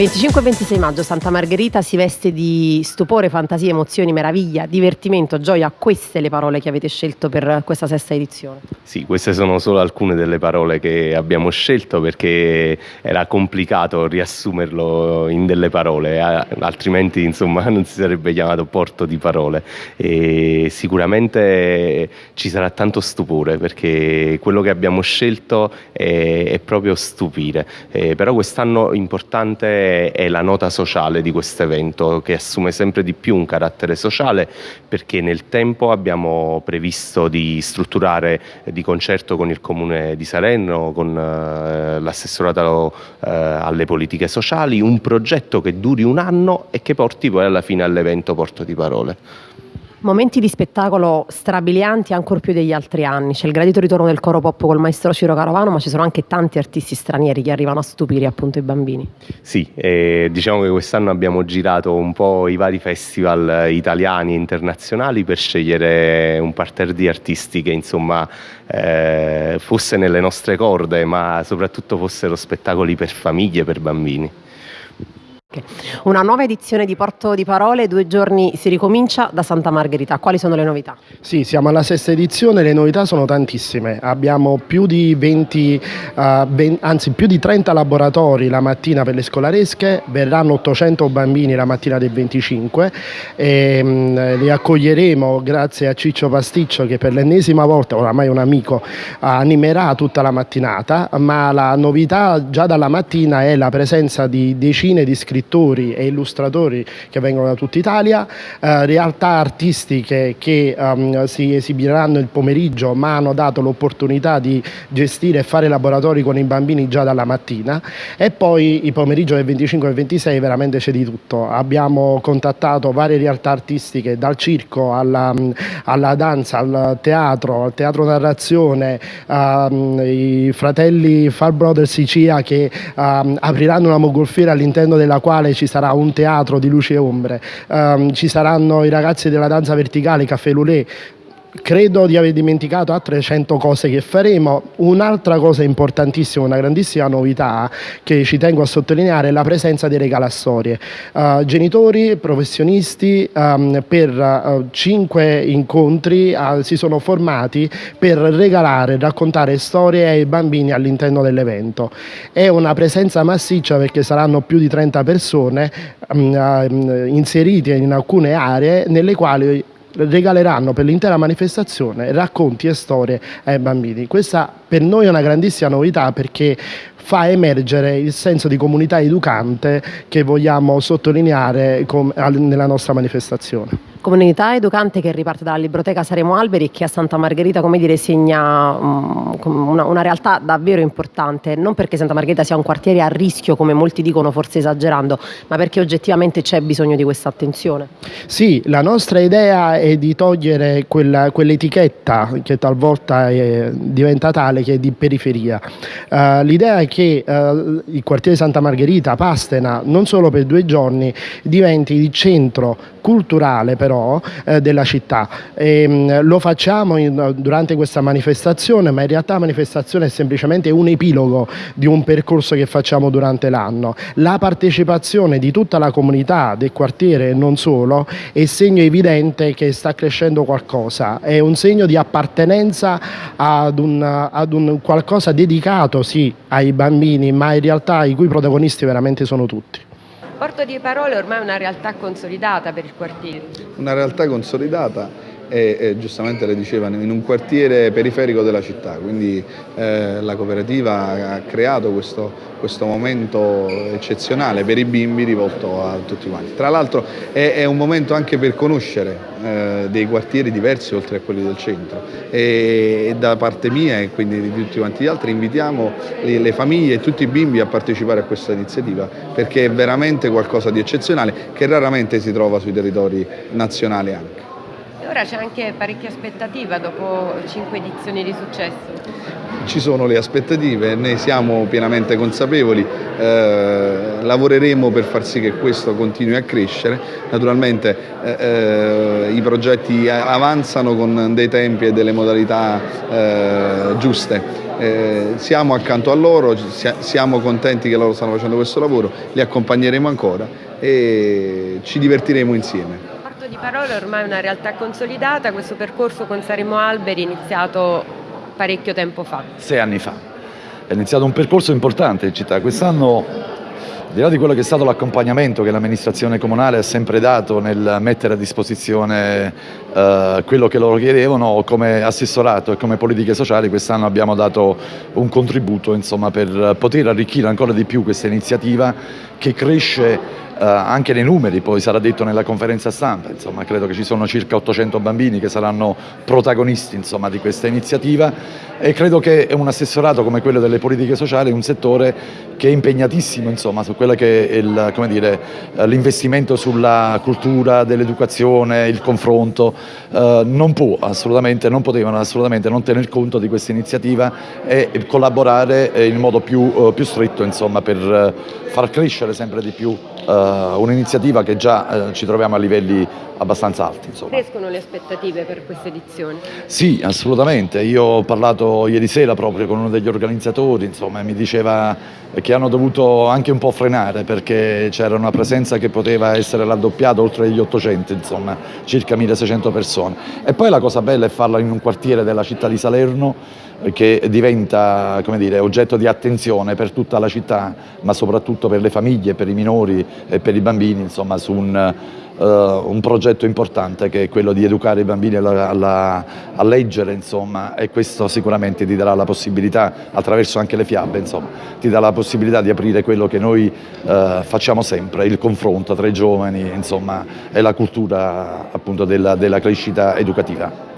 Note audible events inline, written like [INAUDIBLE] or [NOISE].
25 e 26 maggio Santa Margherita si veste di stupore, fantasia, emozioni, meraviglia, divertimento, gioia. Queste le parole che avete scelto per questa sesta edizione. Sì, queste sono solo alcune delle parole che abbiamo scelto perché era complicato riassumerlo in delle parole, altrimenti insomma [LAUGHS] non si sarebbe chiamato porto di parole. E sicuramente ci sarà tanto stupore perché quello che abbiamo scelto è, è proprio stupire. Eh, però quest'anno importante è la nota sociale di questo evento che assume sempre di più un carattere sociale perché nel tempo abbiamo previsto di strutturare di concerto con il Comune di Salerno, con eh, l'assessorato eh, alle politiche sociali, un progetto che duri un anno e che porti poi alla fine all'evento Porto di Parole. Momenti di spettacolo strabilianti ancora più degli altri anni. C'è il gradito ritorno del coro pop col maestro Ciro Carovano, ma ci sono anche tanti artisti stranieri che arrivano a stupire appunto i bambini. Sì, eh, diciamo che quest'anno abbiamo girato un po' i vari festival italiani e internazionali per scegliere un parterre di artisti che insomma eh, fosse nelle nostre corde, ma soprattutto fossero spettacoli per famiglie per bambini. Una nuova edizione di Porto di Parole, due giorni si ricomincia da Santa Margherita. Quali sono le novità? Sì, siamo alla sesta edizione, le novità sono tantissime. Abbiamo più di 20, uh, eh, 20, anzi più di 30 laboratori la mattina per le scolaresche, verranno 800 bambini la mattina del 25 e um, li accoglieremo grazie a Ciccio Pasticcio che per l'ennesima volta, oramai un amico, animerà tutta la mattinata, ma la novità già dalla mattina è la presenza di decine di scrittori scrittori e illustratori che vengono da tutta Italia, eh, realtà artistiche che um, si esibiranno il pomeriggio ma hanno dato l'opportunità di gestire e fare laboratori con i bambini già dalla mattina e poi il pomeriggio del 25 e 26 veramente c'è di tutto. Abbiamo contattato varie realtà artistiche dal circo alla, alla danza, al teatro, al teatro narrazione, um, i fratelli Far Brothers Sicilia che um, apriranno una mogolfiera all'interno della quale quale ci sarà un teatro di luci e ombre, um, ci saranno i ragazzi della danza verticale, Caffè Lulé, Credo di aver dimenticato altre 100 cose che faremo. Un'altra cosa importantissima, una grandissima novità che ci tengo a sottolineare è la presenza dei regalastorie. Uh, genitori, professionisti um, per uh, cinque incontri uh, si sono formati per regalare, raccontare storie ai bambini all'interno dell'evento. È una presenza massiccia perché saranno più di 30 persone um, inserite in alcune aree nelle quali regaleranno per l'intera manifestazione racconti e storie ai bambini. Questa per noi è una grandissima novità perché fa emergere il senso di comunità educante che vogliamo sottolineare nella nostra manifestazione. Comunità educante che riparte dalla Libroteca Saremo Alberi che a Santa Margherita, come dire, segna um, una, una, realtà davvero importante, non perché Santa Margherita sia un quartiere a rischio, come molti dicono, forse esagerando, ma perché oggettivamente c'è bisogno di questa attenzione. Sì, la nostra idea è di togliere quell'etichetta che talvolta è, diventa tale, che è di periferia. Uh, l'idea è che uh, il quartiere Santa Margherita, Pastena, non solo per due giorni, diventi il centro culturale però eh, della città. E, ehm, mh, lo facciamo in, durante questa manifestazione, ma in realtà la manifestazione è semplicemente un epilogo di un percorso che facciamo durante l'anno. La partecipazione di tutta la comunità del quartiere e non solo è segno evidente che sta crescendo qualcosa, è un segno di appartenenza ad un, ad un qualcosa dedicato sì ai bambini, ma in realtà i cui protagonisti veramente sono tutti. Porto di Parole ormai è una realtà consolidata per il quartiere. Una realtà consolidata e, e, giustamente le dicevano in un quartiere periferico della città, quindi eh, la cooperativa ha creato questo, questo, momento eccezionale per i bimbi rivolto a tutti quanti. Tra l'altro è, è, un momento anche per conoscere eh, dei quartieri diversi oltre a quelli del centro. E, e, da parte mia e quindi di tutti quanti gli altri invitiamo le, le famiglie e tutti i bimbi a partecipare a questa iniziativa perché è veramente qualcosa di eccezionale che raramente si trova sui territori nazionali anche ora c'è anche parecchia aspettativa dopo cinque edizioni di successo. ci sono le aspettative, ne siamo pienamente consapevoli, eh, lavoreremo per far sì che questo continui a crescere, naturalmente eh, eh i progetti avanzano con dei tempi e delle modalità eh, giuste. Eh, siamo accanto a loro, siamo contenti che loro stanno facendo questo lavoro, li accompagneremo ancora e ci divertiremo insieme. Di Parole ormai è una realtà consolidata, questo percorso con Saremo Alberi è iniziato parecchio tempo fa. Sei anni fa. È iniziato un percorso importante in città. Quest'anno al di là di quello che è stato l'accompagnamento che l'amministrazione comunale ha sempre dato nel mettere a disposizione eh, quello che loro chiedevano, come assessorato e come politiche sociali quest'anno abbiamo dato un contributo insomma, per poter arricchire ancora di più questa iniziativa che cresce eh, anche nei numeri, poi sarà detto nella conferenza stampa, insomma, credo che ci sono circa 800 bambini che saranno protagonisti insomma, di questa iniziativa e credo che un assessorato come quello delle politiche sociali è un settore che è impegnatissimo insomma, su quello che è l'investimento sulla cultura dell'educazione, il confronto, eh, non può assolutamente, non potevano assolutamente non tener conto di questa iniziativa e collaborare in modo più, eh, più stretto insomma, per far crescere sempre di più un'iniziativa che già uh, ci troviamo a livelli abbastanza alti. Insomma. Crescono le aspettative per questa edizione? Sì, assolutamente. Io ho parlato ieri sera proprio con uno degli organizzatori, insomma, mi diceva che hanno dovuto anche un po' frenare perché c'era una presenza che poteva essere raddoppiata oltre gli 800, insomma, circa 1600 persone. E poi la cosa bella è farla in un quartiere della città di Salerno che diventa dire, oggetto di attenzione per tutta la città, ma soprattutto per le famiglie, per i minori e per i bambini, insomma, su un, uh, un progetto importante che è quello di educare i bambini alla, alla, a leggere, insomma, e questo sicuramente ti darà la possibilità, attraverso anche le fiabe, insomma, ti dà la possibilità di aprire quello che noi uh, facciamo sempre, il confronto tra i giovani, insomma, e la cultura appunto della, della crescita educativa.